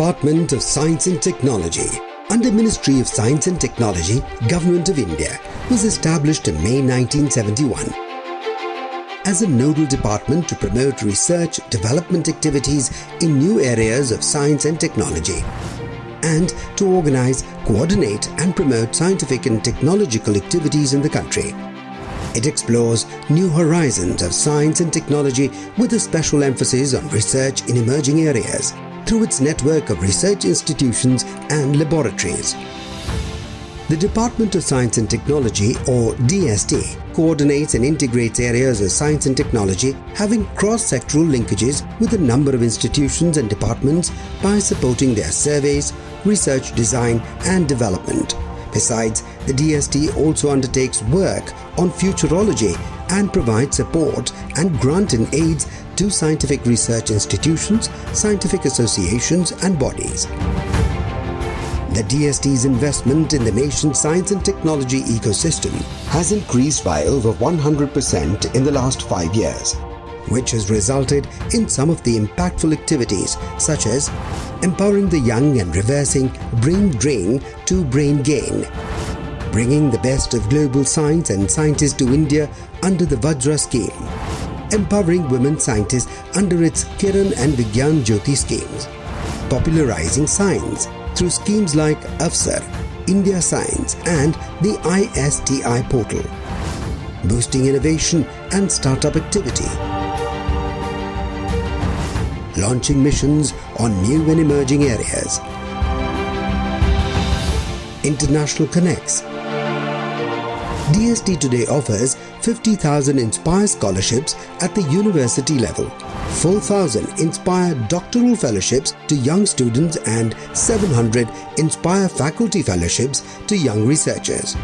Department of Science and Technology under Ministry of Science and Technology, Government of India was established in May 1971 as a nodal department to promote research development activities in new areas of science and technology and to organize, coordinate and promote scientific and technological activities in the country. It explores new horizons of science and technology with a special emphasis on research in emerging areas through its network of research institutions and laboratories. The Department of Science and Technology or DST coordinates and integrates areas of science and technology having cross-sectoral linkages with a number of institutions and departments by supporting their surveys, research design and development. Besides, the DST also undertakes work on futurology and provides support and grant and aids to scientific research institutions, scientific associations and bodies. The DST's investment in the nation's science and technology ecosystem has increased by over 100% in the last five years, which has resulted in some of the impactful activities such as empowering the young and reversing brain drain to brain gain, bringing the best of global science and scientists to India under the Vajra scheme, empowering women scientists under its Kiran and Vigyan Jyoti schemes, popularizing science through schemes like AWSAR, India Science and the ISTI portal, boosting innovation and startup activity, launching missions on new and emerging areas, international connects. DST today offers 50,000 Inspire scholarships at the university level, 4,000 Inspire doctoral fellowships to young students and 700 Inspire faculty fellowships to young researchers.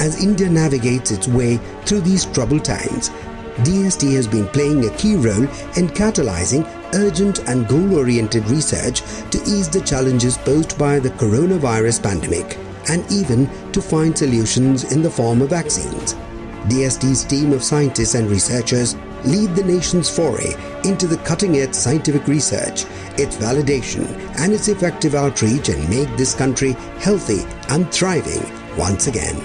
As India navigates its way through these troubled times, DST has been playing a key role in catalyzing urgent and goal-oriented research to ease the challenges posed by the coronavirus pandemic and even to find solutions in the form of vaccines. DST's team of scientists and researchers lead the nation's foray into the cutting-edge scientific research, its validation and its effective outreach and make this country healthy and thriving once again.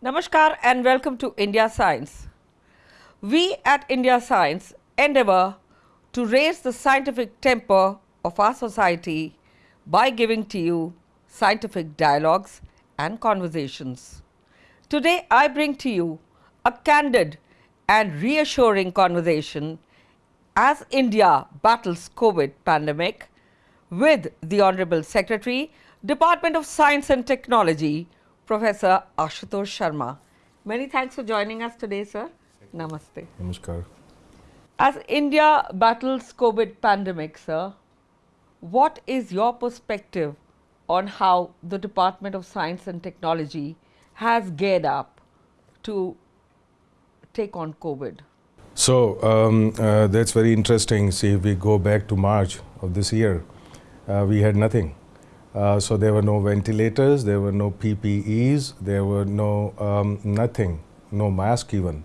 Namaskar and welcome to India Science. We at India Science endeavour to raise the scientific temper of our society by giving to you scientific dialogues and conversations. Today I bring to you a candid and reassuring conversation as India battles COVID pandemic with the Honorable Secretary, Department of Science and Technology, Professor Ashutosh Sharma. Many thanks for joining us today, sir. Namaste. Namaskar. As India battles COVID pandemic, sir, what is your perspective on how the Department of Science and Technology has geared up to take on COVID? So um, uh, that's very interesting. See, if we go back to March of this year, uh, we had nothing. Uh, so there were no ventilators, there were no PPEs, there were no um, nothing, no mask even.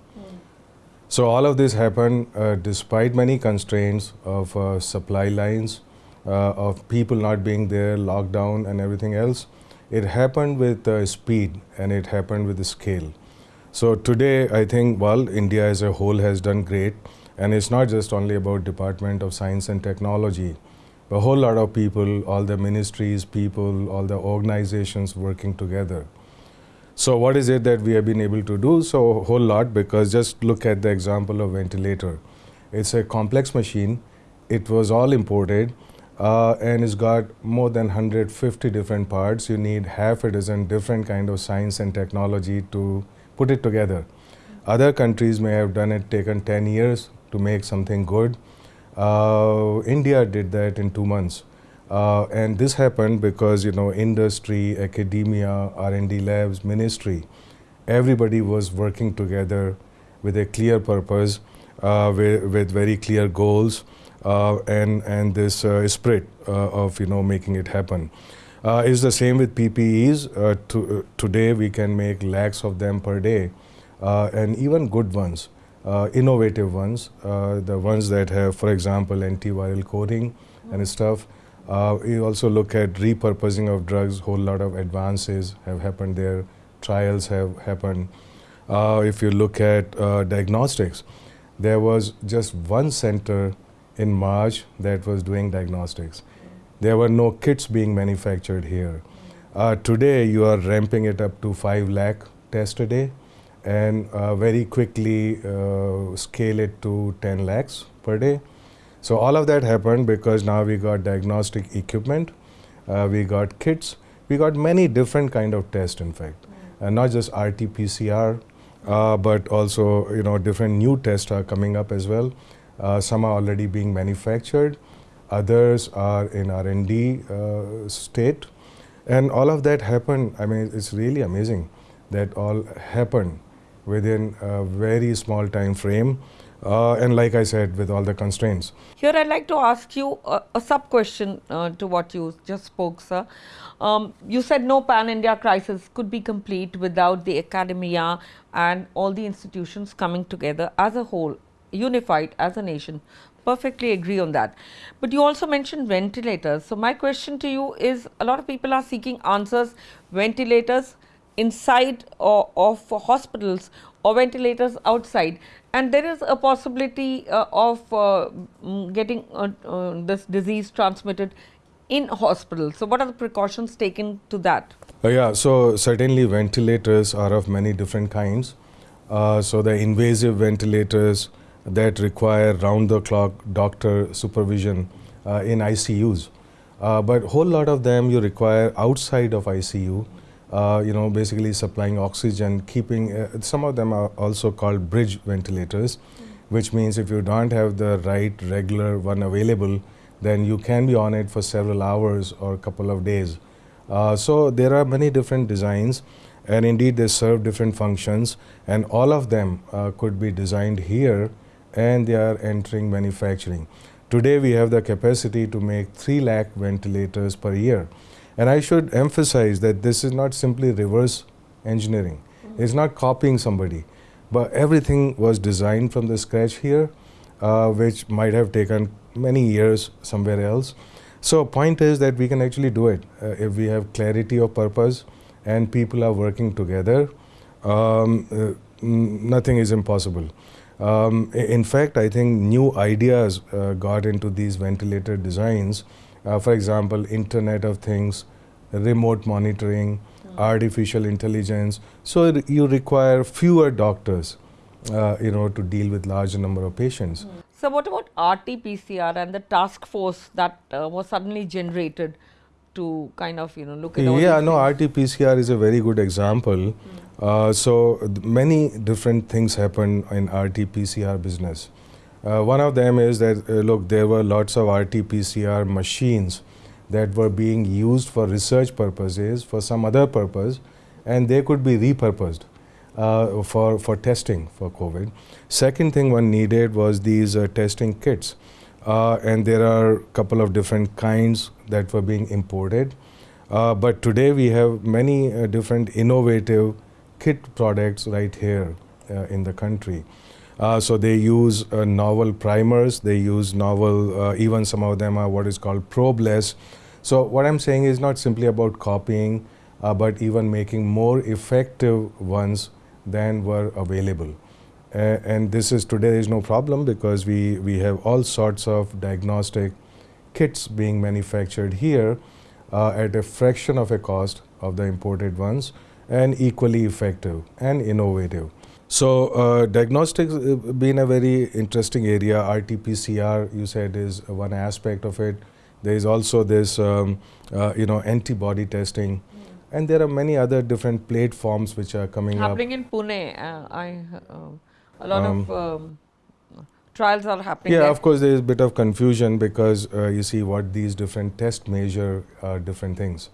So all of this happened uh, despite many constraints of uh, supply lines, uh, of people not being there, lockdown and everything else. It happened with uh, speed and it happened with scale. So today I think, well, India as a whole has done great and it's not just only about Department of Science and Technology. A whole lot of people, all the ministries, people, all the organizations working together. So what is it that we have been able to do? So a whole lot because just look at the example of ventilator. It's a complex machine. It was all imported uh, and it's got more than 150 different parts. You need half a dozen different kind of science and technology to put it together. Other countries may have done it, taken 10 years to make something good. Uh, India did that in two months. Uh, and this happened because, you know, industry, academia, R&D labs, ministry, everybody was working together with a clear purpose, uh, with, with, very clear goals, uh, and, and this uh, spirit uh, of, you know, making it happen. Uh, it's the same with PPEs. To, today we can make lakhs of them per day, and even good ones, innovative ones, the ones that have, for example, antiviral coating and stuff. Uh, we also look at repurposing of drugs. Whole lot of advances have happened there. Trials have happened. Uh, if you look at uh, diagnostics, there was just one center in March that was doing diagnostics. There were no kits being manufactured here. Uh, today, you are ramping it up to 5 lakh tests a day and uh, very quickly uh, scale it to 10 lakhs per day. So all of that happened because now we got diagnostic equipment, uh, we got kits, we got many different kind of tests in fact, and not just RT-PCR, uh, but also you know different new tests are coming up as well. Uh, some are already being manufactured, others are in R&D uh, state, and all of that happened. I mean, it's really amazing that all happened within a very small time frame. Uh, and like I said, with all the constraints. Here, I'd like to ask you a, a sub question uh, to what you just spoke, sir. Um, you said no pan India crisis could be complete without the academia and all the institutions coming together as a whole, unified as a nation. Perfectly agree on that. But you also mentioned ventilators. So, my question to you is a lot of people are seeking answers ventilators inside or of hospitals or ventilators outside and there is a possibility uh, of uh, mm, getting uh, uh, this disease transmitted in hospitals. So, what are the precautions taken to that? Uh, yeah, so certainly ventilators are of many different kinds. Uh, so the invasive ventilators that require round the clock doctor supervision in ICUs. But whole lot of them you require outside of ICU, uh, you know, basically supplying oxygen, keeping, uh, some of them are also called bridge ventilators, which means if you don't have the right regular one available, then you can be on it for several hours or a couple of days. Uh, so there are many different designs and indeed they serve different functions and all of them uh, could be designed here and they are entering manufacturing. Today we have the capacity to make 3 lakh ventilators per year. And I should emphasize that this is not simply reverse engineering. It's not copying somebody, but everything was designed from the scratch here, uh, which might have taken many years somewhere else. So point is that we can actually do it uh, if we have clarity of purpose and people are working together. Um, uh, nothing is impossible. Um, in fact, I think new ideas uh, got into these ventilator designs. Uh, for example, Internet of Things, remote monitoring, mm. artificial intelligence. So you require fewer doctors, uh, you know, to deal with larger number of patients. Mm. So, what about RT-PCR and the task force that uh, was suddenly generated to kind of you know look at all yeah no RT-PCR is a very good example. Mm. Uh, so many different things happen in RT-PCR business. Uh, one of them is that uh, look there were lots of RT-PCR machines that were being used for research purposes for some other purpose and they could be repurposed uh, for, for testing for COVID. Second thing one needed was these uh, testing kits. Uh, and there are a couple of different kinds that were being imported. Uh, but today we have many different innovative kit products right here in the country. Uh, so they use uh, novel primers, they use novel, even some of them are what is called probeless. So what I'm saying is not simply about copying, but even making more effective ones than were available. Uh, and this is today is no problem because we, we have all sorts of diagnostic kits being manufactured here uh, at a fraction of a cost of the imported ones and equally effective and innovative. So uh, diagnostics uh, been a very interesting area. RT-PCR you said is one aspect of it. There is also this um, uh, you know antibody testing. Mm. And there are many other different platforms which are coming Happening up. Happening in Pune, uh, I a lot um, of um, trials are happening. Yeah, there. of course, there is a bit of confusion because uh, you see what these different tests measure are different things.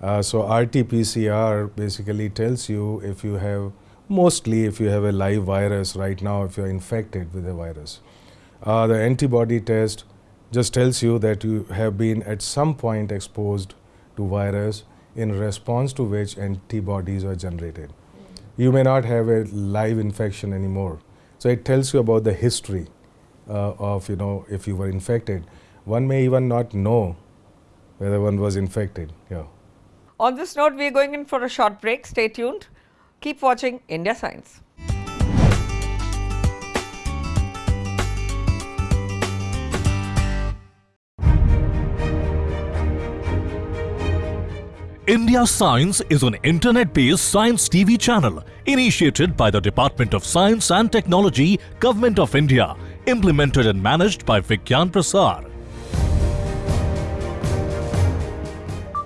Uh, so RT-PCR basically tells you if you have, mostly if you have a live virus right now, if you're infected with a virus. Uh, the antibody test just tells you that you have been at some point exposed to virus in response to which antibodies are generated. You may not have a live infection anymore. So it tells you about the history uh, of, you know, if you were infected. One may even not know whether one was infected. Yeah. On this note, we are going in for a short break. Stay tuned. Keep watching India Science. India Science is an internet-based science TV channel initiated by the Department of Science and Technology, Government of India, implemented and managed by Vigyan Prasar.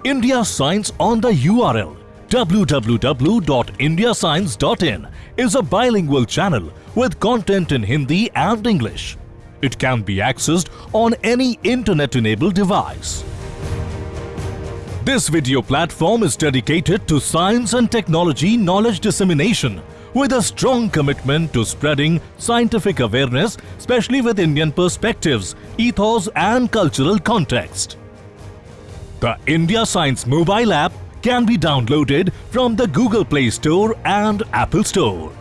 India Science on the URL www.indiascience.in is a bilingual channel with content in Hindi and English. It can be accessed on any internet-enabled device. This video platform is dedicated to science and technology knowledge dissemination with a strong commitment to spreading scientific awareness, especially with Indian perspectives, ethos and cultural context. The India Science mobile app can be downloaded from the Google Play Store and Apple Store.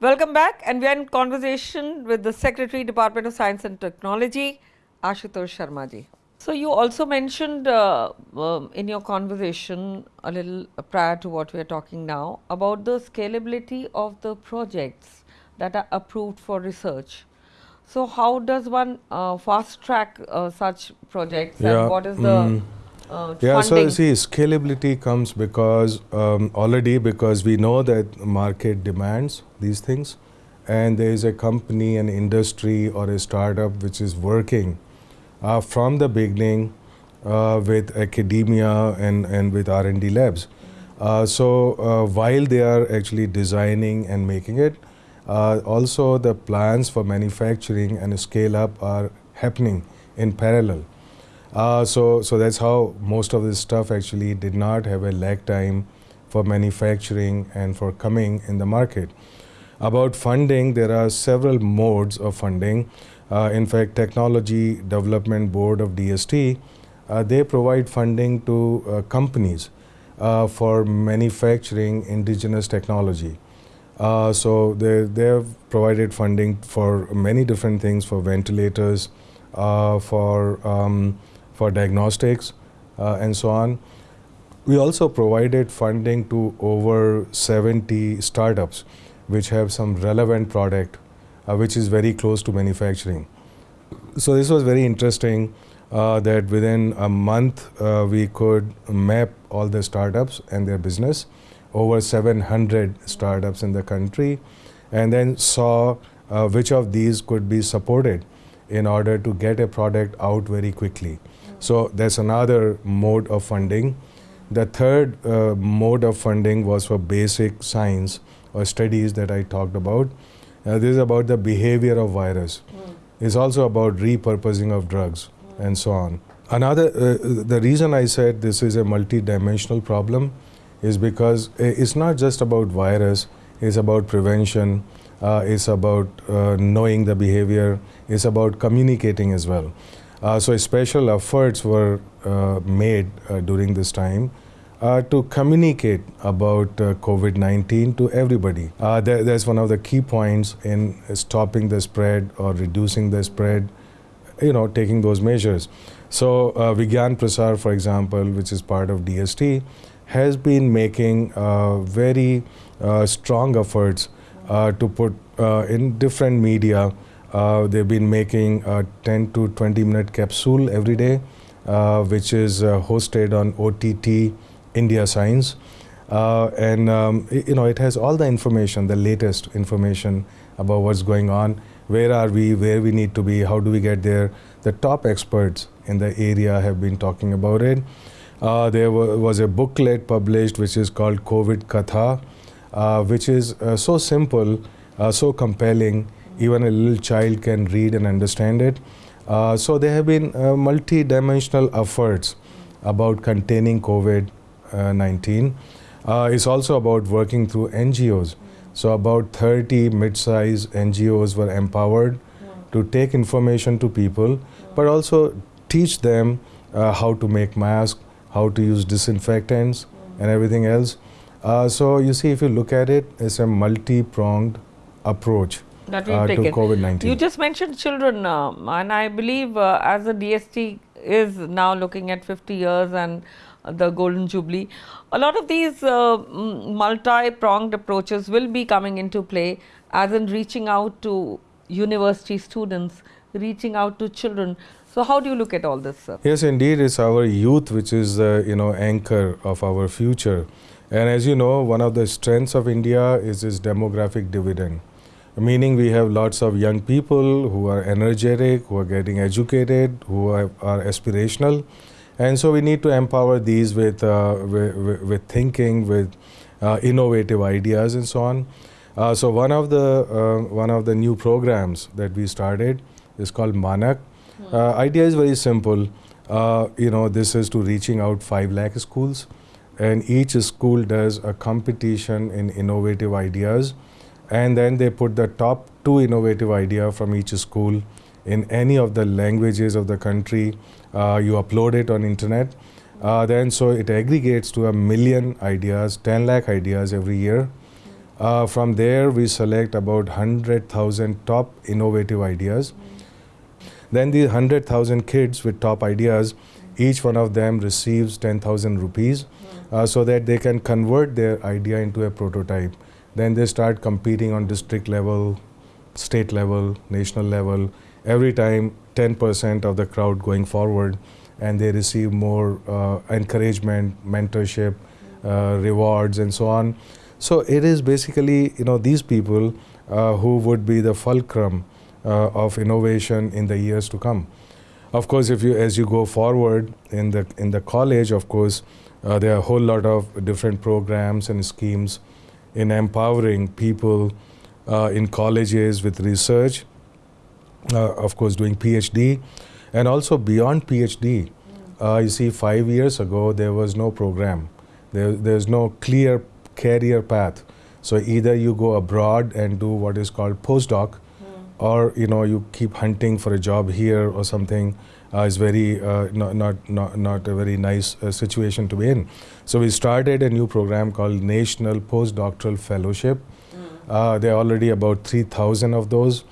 Welcome back, and we are in conversation with the Secretary, Department of Science and Technology, Ashutosh Sharma ji. So you also mentioned uh, um, in your conversation a little prior to what we are talking now about the scalability of the projects that are approved for research. So how does one uh, fast track uh, such projects, Yeah, and what is the mm. uh, Yeah, so funding? you see, scalability comes because um, already because we know that market demands these things, and there is a company, an industry, or a startup which is working uh, from the beginning uh, with academia and, and with R&D labs. Uh, so uh, while they are actually designing and making it, also the plans for manufacturing and scale up are happening in parallel. Uh, so, so that's how most of this stuff actually did not have a lag time for manufacturing and for coming in the market. About funding, there are several modes of funding. Uh, in fact, Technology Development Board of DST, uh, they provide funding to uh, companies for manufacturing indigenous technology. Uh, so they, they have provided funding for many different things, for ventilators, uh, for, um, for diagnostics, uh, and so on. We also provided funding to over 70 startups which have some relevant product which is very close to manufacturing. So this was very interesting uh, that within a month uh, we could map all the startups and their business, over 700 startups in the country, and then saw uh, which of these could be supported in order to get a product out very quickly. So that's another mode of funding. The third uh, mode of funding was for basic science or studies that I talked about. Uh, this is about the behavior of virus. It's also about repurposing of drugs and so on. Another, uh, the reason I said this is a multi-dimensional problem is because it's not just about virus, it's about prevention, uh, it's about uh, knowing the behavior, it's about communicating as well. Uh, so special efforts were uh, made uh, during this time uh, to communicate about uh, COVID-19 to everybody. Uh, that, that's one of the key points in stopping the spread or reducing the spread, you know, taking those measures. So uh, Vigyan Prasar, for example, which is part of DST, has been making uh, very uh, strong efforts uh, to put in different media. They've been making a 10 to 20 minute capsule every day, which is hosted on OTT India Science. Uh, and um, i- you know it has all the information, the latest information about what's going on, where are we, where we need to be, how do we get there. The top experts in the area have been talking about it. Uh, there wa- was a booklet published which is called COVID Katha, uh, which is uh, so simple, uh, so compelling, even a little child can read and understand it. Uh, so there have been multi-dimensional efforts about containing COVID uh, 19. Uh, it's also about working through NGOs. So about 30 mid-sized NGOs were empowered to take information to people, but also teach them uh, how to make masks, how to use disinfectants, and everything else. Uh, so you see, if you look at it, it's a multi-pronged approach that we've uh, to. COVID-19. You just mentioned children, um, and I believe uh, as the DST is now looking at 50 years and uh, the Golden Jubilee, a lot of these uh, multi-pronged approaches will be coming into play, as in reaching out to university students, reaching out to children. So, how do you look at all this, sir? Yes, indeed, it's our youth which is the you know anchor of our future. And as you know, one of the strengths of India is its demographic dividend, meaning we have lots of young people who are energetic, who are getting educated, who are, are aspirational, and so we need to empower these with uh, with, with, thinking, with uh, innovative ideas, and so on. Uh, so one of the uh, one of the new programs that we started is called Manak. Uh, idea is very simple. Uh, you know, this is to reaching out five lakh schools, and each school does a competition in innovative ideas, and then they put the top two innovative idea from each school in any of the languages of the country. Uh, you upload it on internet. Uh, then so it aggregates to a million ideas, 10 lakh ideas every year. Uh, from there, we select about 100,000 top innovative ideas. Then the 100,000 kids with top ideas, each one of them receives 10,000 rupees uh, so that they can convert their idea into a prototype. Then they start competing on district level, state level, national level. Every time, 10% of the crowd going forward, and they receive more uh, encouragement, mentorship, uh, rewards, and so on. So it is basically, you know, these people uh, who would be the fulcrum uh, of innovation in the years to come. Of course, if you as you go forward in the in the college, of course, uh, there are a whole lot of different programs and schemes in empowering people uh, in colleges with research. Uh, of course, doing PhD, and also beyond PhD. Uh, you see, five years ago there was no program. There, there's no clear career path. So either you go abroad and do what is called postdoc, or you know you keep hunting for a job here or something uh, is very uh, not, not not not a very nice uh, situation to be in. So we started a new program called National Postdoctoral Fellowship. Uh, there are already about three thousand of those,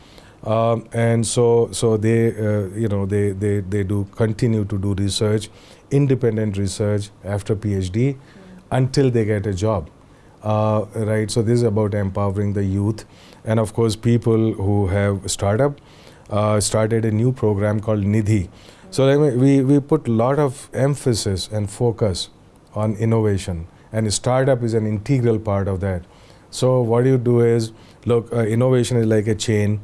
um, and so so they uh, you know they, they they do continue to do research, independent research after PhD, until they get a job. Uh, right. So this is about empowering the youth, and of course people who have startup uh, started a new program called Nidhi. So we we put a lot of emphasis and focus on innovation, and startup is an integral part of that. So what you do is look, uh, innovation is like a chain.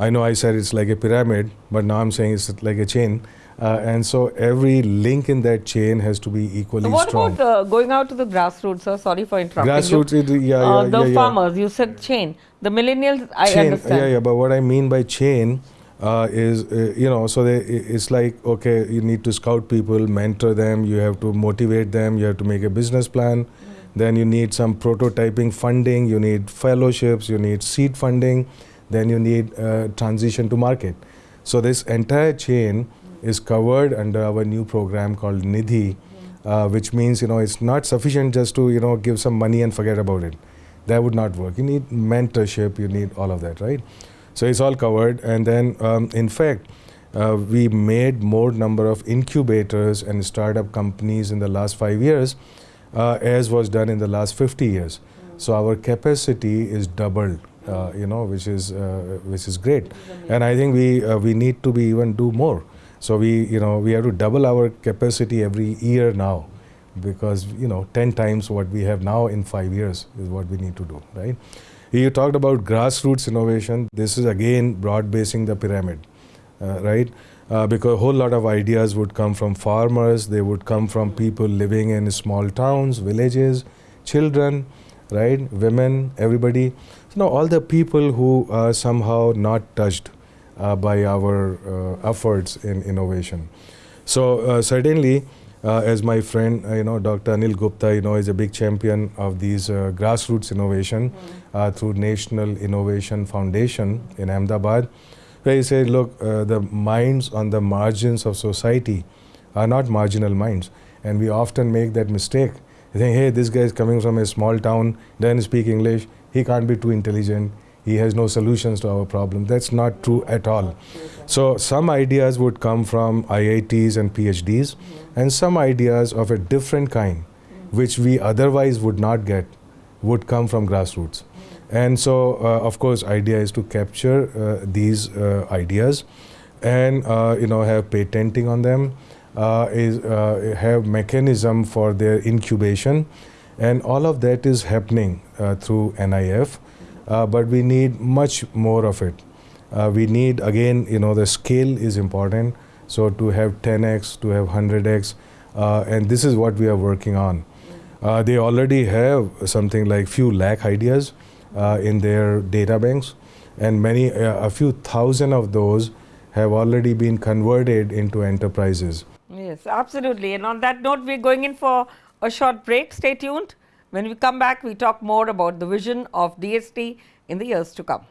I know I said it's like a pyramid, but now I'm saying it's like a chain. Uh, and so every link in that chain has to be equally what strong. about uh, going out to the grassroots, sir? Sorry for interrupting Grassroots, you. it, yeah, Uh, yeah, the yeah, yeah. farmers, you said chain. The millennials, I chain, understand. Yeah, yeah. But what I mean by chain uh, is, uh, you know, so they, it's like okay, you need to scout people, mentor them. You have to motivate them. You have to make a business plan. Then you need some prototyping funding. You need fellowships. You need seed funding. Then you need uh, transition to market. So this entire chain is covered under our new program called Nidhi, uh, which means you know it's not sufficient just to you know give some money and forget about it. That would not work. You need mentorship. You need all of that, right? So it's all covered. And then, um, in fact, uh, we made more number of incubators and startup companies in the last five years, uh, as was done in the last 50 years. So our capacity is doubled, uh, you know, which is uh, which is great. And I think we uh, we need to be even do more. So we you know we have to double our capacity every year now, because you know 10 times what we have now in five years is what we need to do, right? You talked about grassroots innovation. This is again broad basing the pyramid, uh, right? Uh, because a whole lot of ideas would come from farmers, they would come from people living in small towns, villages, children, right? Women, everybody. You know, all the people who are somehow not touched uh, by our uh, efforts in innovation. So, uh, certainly, uh, as my friend, uh, you know, Dr. Anil Gupta, you know, is a big champion of these uh, grassroots innovation uh, through National Innovation Foundation in Ahmedabad, where he said, look, uh, the minds on the margins of society are not marginal minds, and we often make that mistake. You think, hey, this guy is coming from a small town, doesn't speak English, he can't be too intelligent, he has no solutions to our problem. That's not true at all. So some ideas would come from IITs and PhDs, and some ideas of a different kind, which we otherwise would not get, would come from grassroots. And so, uh, of course, idea is to capture uh, these uh, ideas, and uh, you know have patenting on them, uh, is uh, have mechanism for their incubation, and all of that is happening uh, through NIF. Uh, but we need much more of it. Uh, we need again, you know, the scale is important. So to have 10x, to have 100x, uh, and this is what we are working on. Uh, they already have something like few lakh ideas uh, in their data banks, and many, a few thousand of those have already been converted into enterprises. Yes, absolutely. And on that note, we're going in for a short break. Stay tuned. When we come back, we talk more about the vision of DST in the years to come.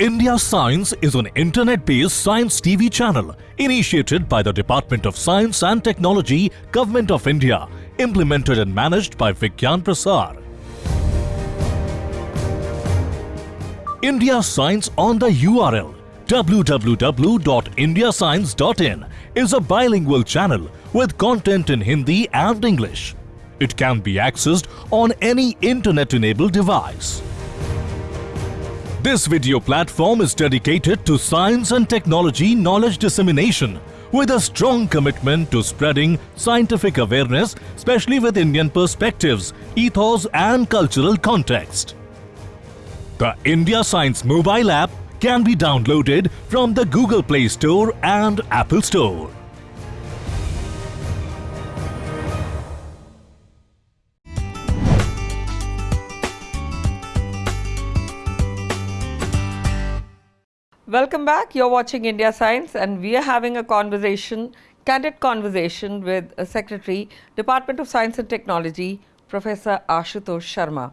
India Science is an internet-based science TV channel initiated by the Department of Science and Technology, Government of India, implemented and managed by Vigyan Prasar. India Science on the URL www.indiascience.in is a bilingual channel with content in Hindi and English. It can be accessed on any internet-enabled device. This video platform is dedicated to science and technology knowledge dissemination with a strong commitment to spreading scientific awareness, especially with Indian perspectives, ethos and cultural context. The India Science mobile app can be downloaded from the Google Play Store and Apple Store. Welcome back. You're watching India Science, and we are having a conversation, candid conversation with a Secretary, Department of Science and Technology, Professor Ashutosh Sharma.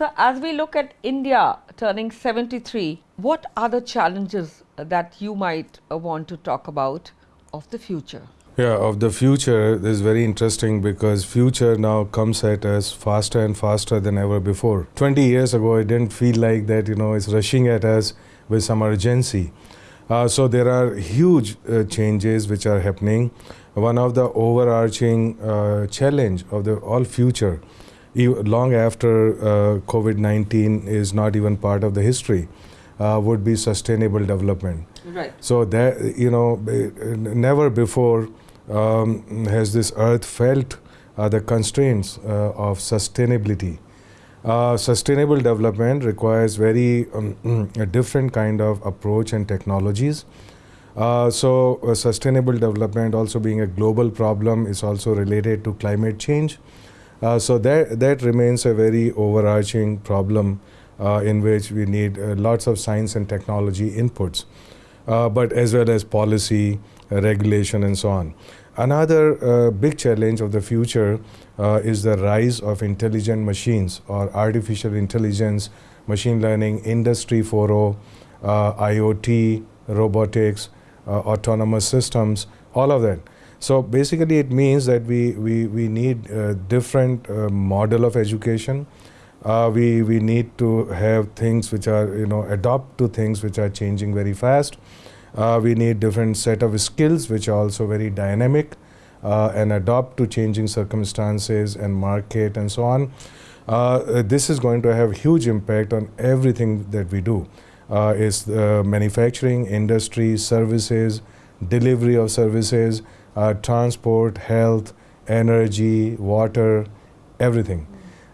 So, as we look at India turning 73, what are the challenges that you might uh, want to talk about of the future? Yeah, of the future is very interesting because future now comes at us faster and faster than ever before. 20 years ago, it didn't feel like that, you know, it's rushing at us with some urgency. Uh, so there are huge uh, changes which are happening. One of the overarching uh, challenge of the all future, long after uh, COVID-19 is not even part of the history, uh, would be sustainable development. Right. So that you know, never before um, has this earth felt uh, the constraints uh, of sustainability. Uh, sustainable development requires very um, a different kind of approach and technologies. Uh, so, uh, sustainable development, also being a global problem, is also related to climate change. Uh, so that that remains a very overarching problem uh, in which we need uh, lots of science and technology inputs, but as well as policy, regulation, and so on. Another uh, big challenge of the future uh, is the rise of intelligent machines or artificial intelligence, machine learning, industry 4.0, uh, IoT, robotics, autonomous systems, all of that. So basically, it means that we we, we need a different uh, model of education. Uh, we we need to have things which are you know adopt to things which are changing very fast. Uh, we need different set of skills which are also very dynamic uh, and adopt to changing circumstances and market and so on. Uh, this is going to have huge impact on everything that we do. Uh, is manufacturing, industry, services, delivery of services, uh, transport, health, energy, water, everything,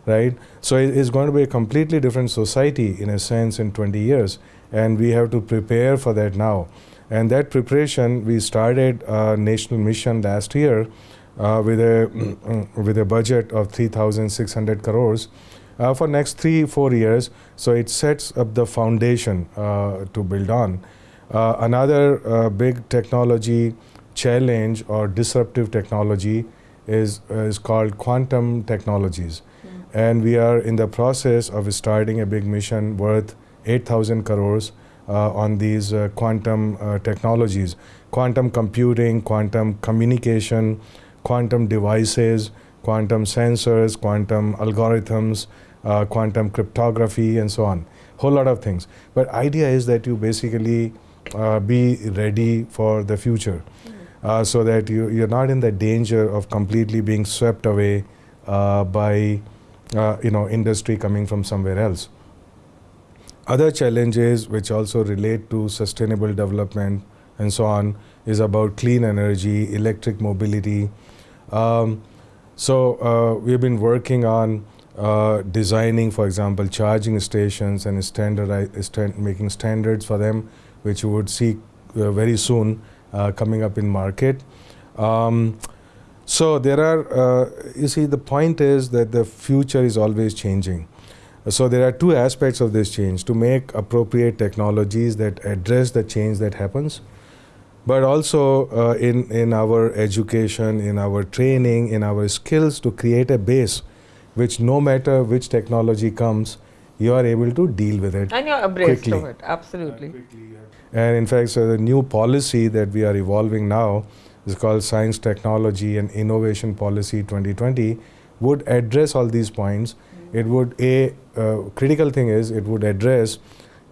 right? So it is going to be a completely different society in a sense in 20 years, and we have to prepare for that now. And that preparation, we started a national mission last year uh, with a with a budget of 3,600 crores, uh, for next three four years. So it sets up the foundation uh, to build on. Uh, another uh, big technology challenge or disruptive technology is is called quantum technologies, and we are in the process of starting a big mission worth 8,000 crores uh, on these uh, quantum uh, technologies, quantum computing, quantum communication, quantum devices, quantum sensors, quantum algorithms, uh, quantum cryptography, and so on. Whole lot of things. But idea is that you basically uh, be ready for the future, uh, so that you you're not in the danger of completely being swept away uh, by uh, you know industry coming from somewhere else. Other challenges which also relate to sustainable development and so on is about clean energy, electric mobility. Um, so uh, we've been working on uh, designing, for example, charging stations and standardi- stand- making standards for them, which you would see uh, very soon coming up in market. Um, so there are, uh, you see, the point is that the future is always changing. So there are two aspects of this change: to make appropriate technologies that address the change that happens, but also uh, in in our education, in our training, in our skills to create a base, which no matter which technology comes, you are able to deal with it. And you're abreast Quickly. of it, absolutely. And in fact, so the new policy that we are evolving now is called Science, Technology, and Innovation Policy 2020 would address all these points. It would a uh, critical thing is it would address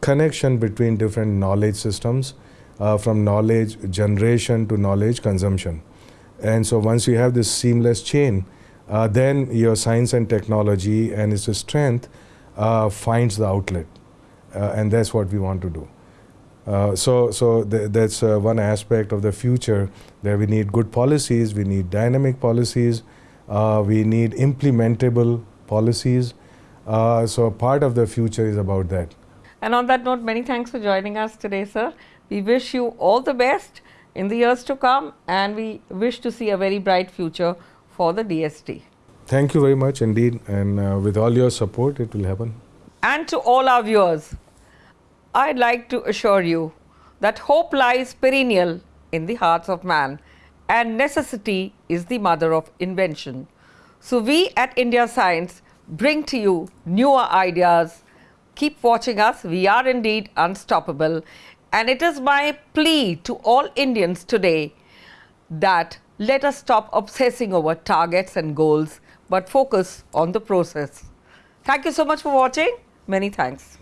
connection between different knowledge systems, uh, from knowledge generation to knowledge consumption. And so once you have this seamless chain, uh, then your science and technology and its strength uh, finds the outlet, uh, and that's what we want to do. Uh, so, so th- that's uh, one aspect of the future that we need good policies, we need dynamic policies, we need implementable policies. So, part of the future is about that. And on that note, many thanks for joining us today, sir. We wish you all the best in the years to come, and we wish to see a very bright future for the DST. Thank you very much indeed, and uh, with all your support, it will happen. And to all our viewers, I'd like to assure you that hope lies perennial in the hearts of man, and necessity is the mother of invention. So, we at India Science bring to you newer ideas. Keep watching us, we are indeed unstoppable. And it is my plea to all Indians today that let us stop obsessing over targets and goals but focus on the process. Thank you so much for watching. Many thanks.